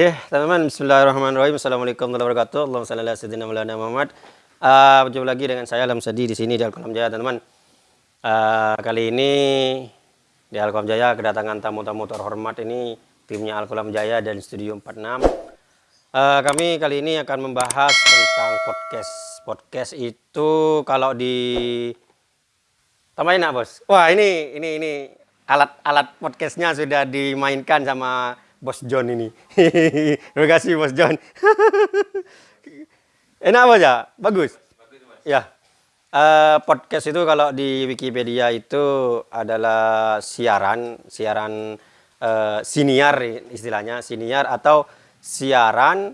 Oke, teman-teman, bismillahirrahmanirrahim. Assalamualaikum warahmatullahi wabarakatuh. Allahumma salli ala sayyidina Maulana Muhammad. Uh, berjumpa lagi dengan saya Alam Sadi di sini di Alkolam Jaya, teman-teman. Uh, kali ini di Alkolam Jaya kedatangan tamu-tamu terhormat ini timnya Alkolam Jaya dan Studio 46. Uh, kami kali ini akan membahas tentang podcast. Podcast itu kalau di tambahin bos? Wah ini ini ini alat-alat podcastnya sudah dimainkan sama Bos John ini. Terima kasih Bos John. Enak apa ya? Bagus. Ya. Uh, podcast itu kalau di Wikipedia itu adalah siaran, siaran uh, siniar istilahnya, siniar atau siaran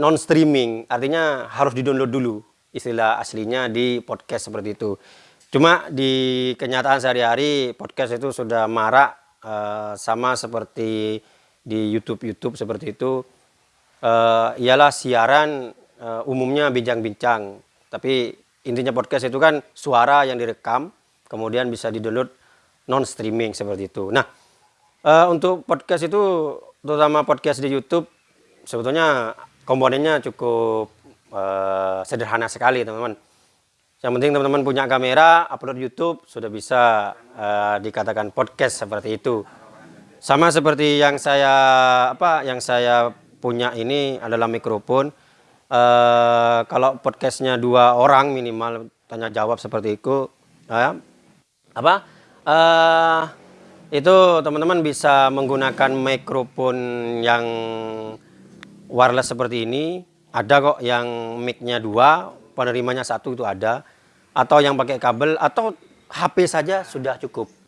non streaming. Artinya harus di-download dulu istilah aslinya di podcast seperti itu. Cuma di kenyataan sehari-hari podcast itu sudah marak uh, sama seperti di YouTube YouTube seperti itu uh, ialah siaran uh, umumnya bincang-bincang. Tapi intinya podcast itu kan suara yang direkam kemudian bisa di-download non streaming seperti itu. Nah uh, untuk podcast itu terutama podcast di YouTube sebetulnya komponennya cukup uh, sederhana sekali teman-teman. Yang penting teman-teman punya kamera upload YouTube sudah bisa uh, dikatakan podcast seperti itu sama seperti yang saya apa yang saya punya ini adalah mikrofon. Uh, kalau podcastnya dua orang minimal tanya jawab seperti itu, uh, apa? Uh, itu teman-teman bisa menggunakan mikrofon yang wireless seperti ini. Ada kok yang mic-nya dua, penerimanya satu itu ada. Atau yang pakai kabel atau HP saja sudah cukup.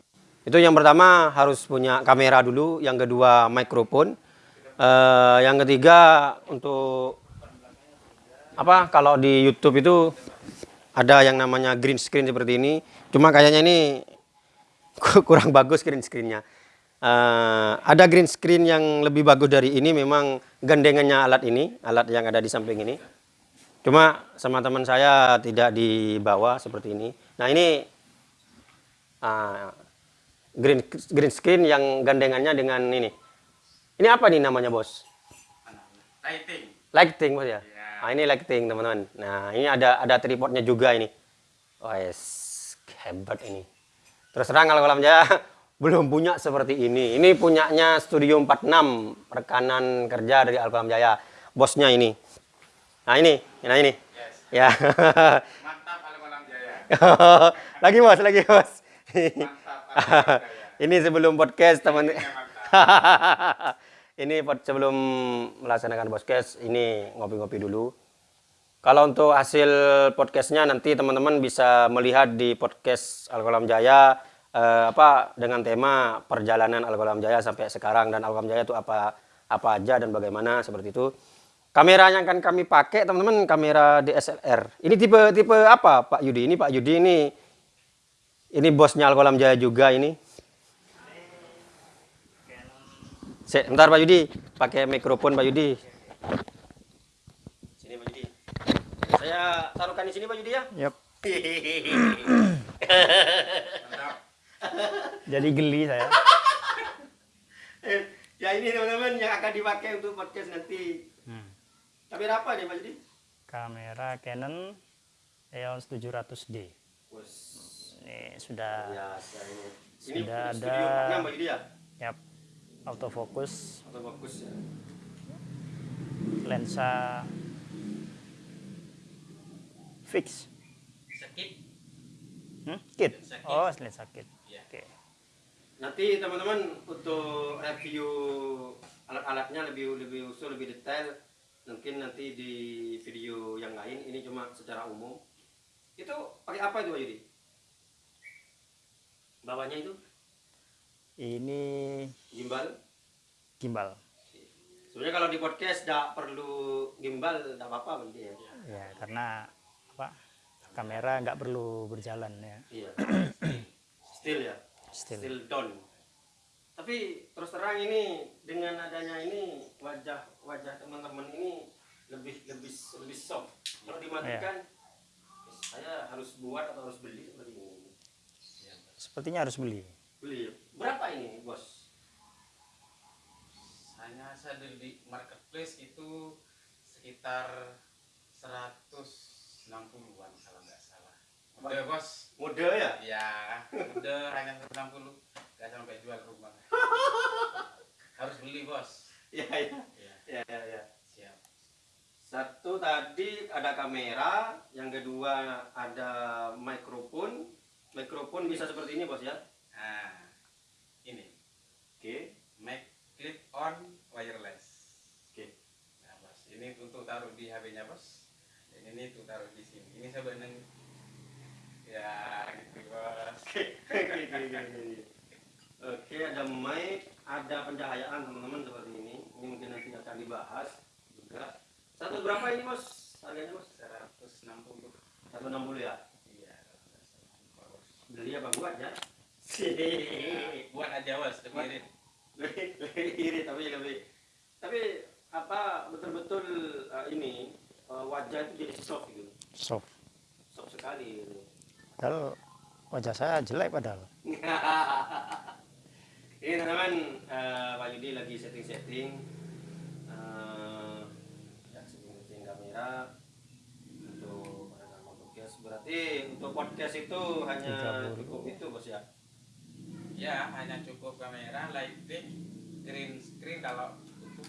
Itu yang pertama harus punya kamera dulu, yang kedua mikrofon, uh, yang ketiga untuk apa? Kalau di YouTube itu ada yang namanya green screen seperti ini, cuma kayaknya ini kurang bagus green screennya. Uh, ada green screen yang lebih bagus dari ini, memang gandengannya alat ini, alat yang ada di samping ini. Cuma sama teman saya tidak dibawa seperti ini. Nah ini uh, green green screen yang gandengannya dengan ini. Ini apa nih namanya bos? Lighting. Lighting bos ya. Yeah. Nah, ini lighting teman-teman. Nah ini ada ada tripodnya juga ini. Oh yes, hebat ini. Terus terang kalau kolam jaya belum punya seperti ini. Ini punyanya Studio 46 rekanan kerja dari Alkolam Jaya. Bosnya ini. Nah ini, nah ini. Yes. Ya. Mantap Alkolam Jaya. lagi bos, lagi bos. ini sebelum podcast teman. ini sebelum melaksanakan podcast ini ngopi-ngopi dulu. Kalau untuk hasil podcastnya nanti teman-teman bisa melihat di podcast Alkolam Jaya eh, apa dengan tema perjalanan Alkolam Jaya sampai sekarang dan Alkolam Jaya itu apa apa aja dan bagaimana seperti itu. Kamera yang akan kami pakai teman-teman kamera DSLR. Ini tipe tipe apa Pak Yudi? Ini Pak Yudi ini ini bosnya Alkolam Jaya juga ini. Sebentar Pak Yudi, pakai mikrofon Pak Yudi. Sini Pak Yudi. Saya taruhkan di sini Pak Yudi ya. Yap. Jadi geli saya. ya ini teman-teman yang akan dipakai untuk podcast nanti. Hmm. Kamera apa nih Pak Yudi? Kamera Canon EOS 700D. Bos ini sudah Biasa ini. Ini sudah ada ya? Yap. Autofocus. Autofocus ya. Lensa fix. Sakit. Hmm? Kit. Oh, lensa kit. Ya. Oke. Okay. Nanti teman-teman untuk review alat-alatnya lebih lebih usul, lebih detail mungkin nanti di video yang lain ini cuma secara umum itu pakai apa itu Pak Yudi? Bawahnya itu? Ini gimbal? Gimbal. Sebenarnya kalau di podcast tidak perlu gimbal tidak apa-apa begitu ya. Ya karena apa? Kamera nggak perlu berjalan ya. Iya. Still ya? Still, still down. Tapi terus terang ini dengan adanya ini wajah wajah teman-teman ini lebih lebih lebih soft. Kalau dimatikan ya. saya harus buat atau harus beli seperti Sepertinya harus beli. Beli. Berapa ini, Bos? Saya masa di, marketplace itu sekitar 160-an kalau nggak salah. Udah bos, Mode ya? ya udah hanya 160 nggak sampai jual rumah. Harus beli bos. Iya, iya. Ya, Iya, iya, iya. siap. Satu tadi ada kamera, yang kedua ada mikrofon. Mikrofon bisa seperti ini, Bos ya. Nah, ini Oke. mic clip on wireless. Oke. Nah, bos, ini untuk taruh di HP-nya bos. Dan ini untuk taruh di sini. Ini sebenarnya ya gitu bos. Oke. Oke, ada mic, ada pencahayaan teman-teman seperti ini. Ini mungkin nanti akan dibahas juga. Satu berapa ini, Bos? Harganya, Bos? 160 160 ya. Beli apa? Buat ya? buat aja bos. Lebih irit. Lebih lebih iri tapi lebih. Tapi apa betul-betul uh, ini uh, wajah itu jadi soft gitu. Soft. Soft sekali gitu. padahal wajah saya jelek padahal. Ini teman-teman uh, Pak Yudi lagi setting-setting. Uh, ya setting-setting kamera berarti untuk podcast itu hanya 30. cukup itu bos ya? Ya hanya cukup kamera lighting green screen kalau cukup.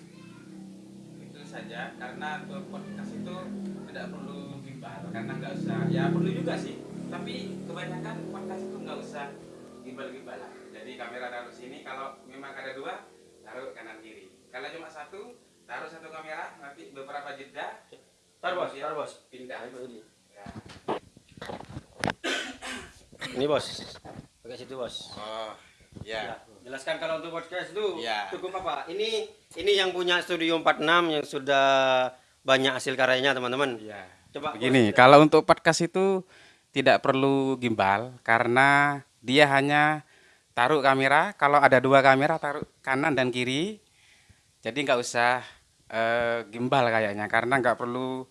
Itu saja karena untuk podcast itu tidak perlu gimbal karena nggak usah. Ya perlu juga sih tapi kebanyakan podcast itu nggak usah gimbal-gimbalan jadi kamera taruh sini kalau memang ada dua taruh kanan kiri. Kalau cuma satu taruh satu kamera nanti beberapa jeda. Tar bos kemudian tar bos. pindah. Nah. Ya. Ini bos pakai situ bos oh Ya, jelaskan kalau untuk podcast itu Ya. cukup apa? Ini ini yang punya Studio 46 yang sudah banyak hasil karyanya teman-teman. ya Coba Begini, Bos, kalau untuk podcast itu tidak perlu gimbal karena dia hanya taruh kamera. Kalau ada dua kamera taruh kanan dan kiri. Jadi nggak usah eh, gimbal kayaknya karena nggak perlu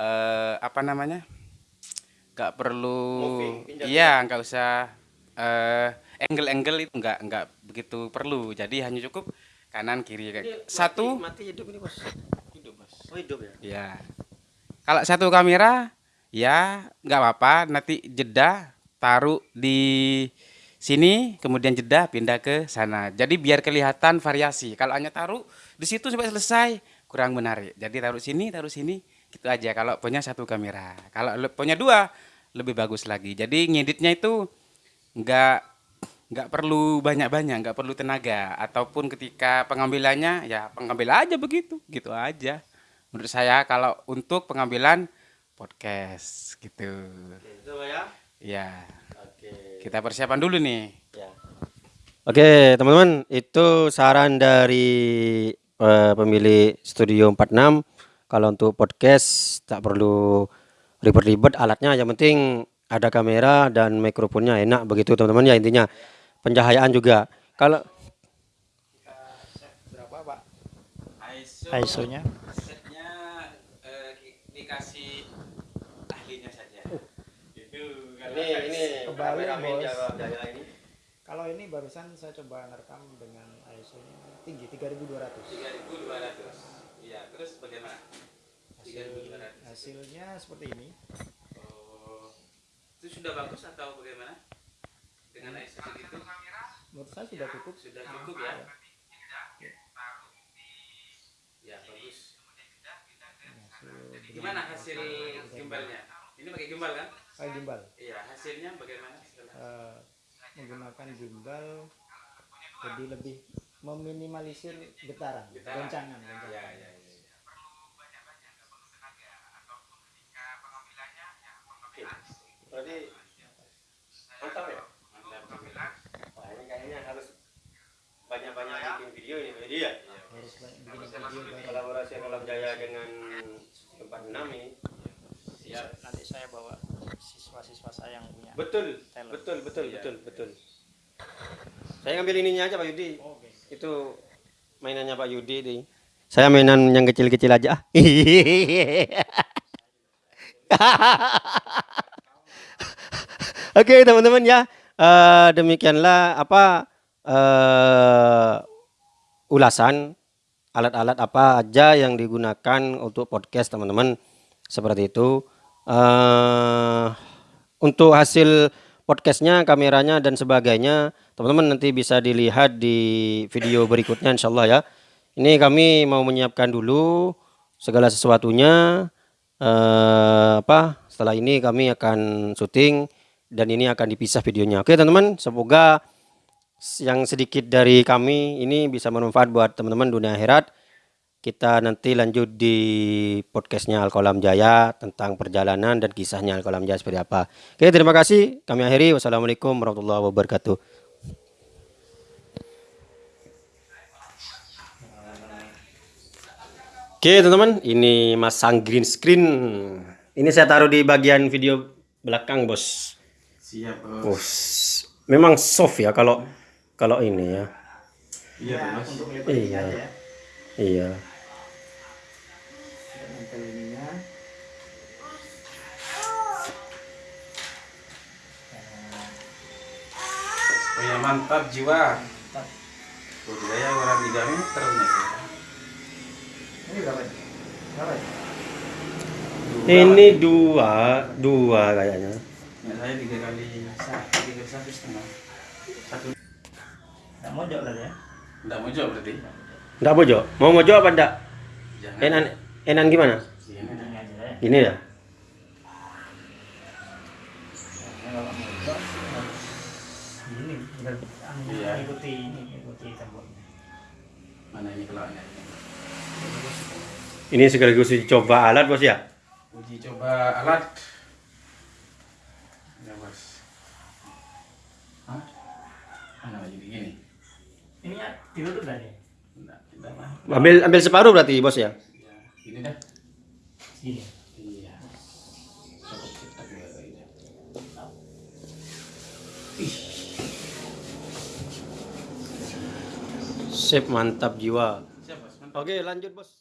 eh, apa namanya? Nggak perlu, Moving, iya nggak usah eh, angle-angle itu nggak nggak begitu perlu. Jadi hanya cukup kanan kiri kayak mati- satu. mati hidup ini bos. Hidup, Bos. Oh hidup ya. Ya. Kalau satu kamera ya nggak apa-apa nanti jeda taruh di sini kemudian jeda pindah ke sana. Jadi biar kelihatan variasi. Kalau hanya taruh di situ sampai selesai kurang menarik. Jadi taruh sini, taruh sini gitu aja kalau punya satu kamera. Kalau punya dua lebih bagus lagi. Jadi ngeditnya itu nggak nggak perlu banyak-banyak, nggak perlu tenaga ataupun ketika pengambilannya ya pengambil aja begitu, gitu aja. Menurut saya kalau untuk pengambilan podcast gitu. Oke, itu ya. Ya, Oke. kita persiapan dulu nih. Ya. Oke, teman-teman, itu saran dari eh, pemilik Studio 46. Kalau untuk podcast tak perlu ribet-ribet alatnya, yang penting ada kamera dan mikrofonnya enak begitu teman-teman ya intinya. Pencahayaan juga. Kalau berapa pak ISO, ISO-nya setnya eh, di- dikasih ahlinya saja. Itu kalau ini ini ini kalau ini barusan saya coba ngerekam dengan ISO-nya tinggi 3200 3.200. Iya, terus bagaimana? Hasil 3.200. hasilnya seperti ini Oh, itu sudah bagus atau bagaimana? Dengan ISO segitu menurut saya sudah cukup sudah cukup ya? Ya bagus. hasil Gimana hasil gimbalnya? Ini pakai gimbal kan? pakai gimbal Iya, hasilnya bagaimana setelah? Eh, menggunakan gimbal jadi lebih meminimalisir getaran, Getaran. goncangan, Ya, goncangan. ya, ya. Oke. Berarti mantap ya? Mantap. Wah, ini kayaknya harus banyak-banyak bikin video ini Yudi ya. Harus banyak bikin video baru. Kolaborasi Kolam Jaya dengan 46 ini. Siap. Nanti saya bawa siswa-siswa saya yang punya. Betul, Talent. betul, betul, Iya. betul, betul. Saya ngambil ininya aja Pak Yudi. Oke. Itu mainannya Pak Yudi nih. Saya mainan yang kecil-kecil aja. Oke teman-teman ya, Eh, demikianlah apa eh, ulasan alat-alat apa aja yang digunakan untuk podcast teman-teman. Seperti itu. Eh untuk hasil podcastnya kameranya dan sebagainya teman-teman nanti bisa dilihat di video berikutnya insya Allah ya. Ini kami mau menyiapkan dulu segala sesuatunya. Eh apa setelah ini kami akan syuting dan ini akan dipisah videonya oke teman-teman semoga yang sedikit dari kami ini bisa bermanfaat buat teman-teman dunia akhirat. Kita nanti lanjut di podcastnya Alkolam Jaya tentang perjalanan dan kisahnya Alkolam Jaya seperti apa. Oke, terima kasih. Kami akhiri. Wassalamualaikum warahmatullahi wabarakatuh. Oke, teman-teman, ini masang green screen. Ini saya taruh di bagian video belakang, Bos. Siap, Bos. Memang soft ya kalau kalau ini ya. Iya, Bos. Iya. Iya. Oh ya, mantap jiwa. Budidaya orang 3 meter nih. Ini berapa? Berapa? Ini dua, dua kayaknya. Ya, saya tiga kali satu, tiga kali satu setengah. Satu. Nggak mojok lah ya. Enggak mau jawab berarti. Enggak mojo. Mau mojo apa enggak? Jangan. Enan enan gimana? Iya, ya. Gini ya. Ini mojok harus ini Iya. ikuti ini ikuti temboknya. Mana ini kelaknya? Ini sekaligus uji coba alat bos ya. Uji coba alat. Ya, Bos. Hah? Mana jadi gini? Ini ya ditutup dah nih. Enggak, tidak lah. Ambil ambil separuh berarti bos ya. Ya, ini dah. Gini. Iya. Kayaknya. Sip mantap jiwa. Oke lanjut bos.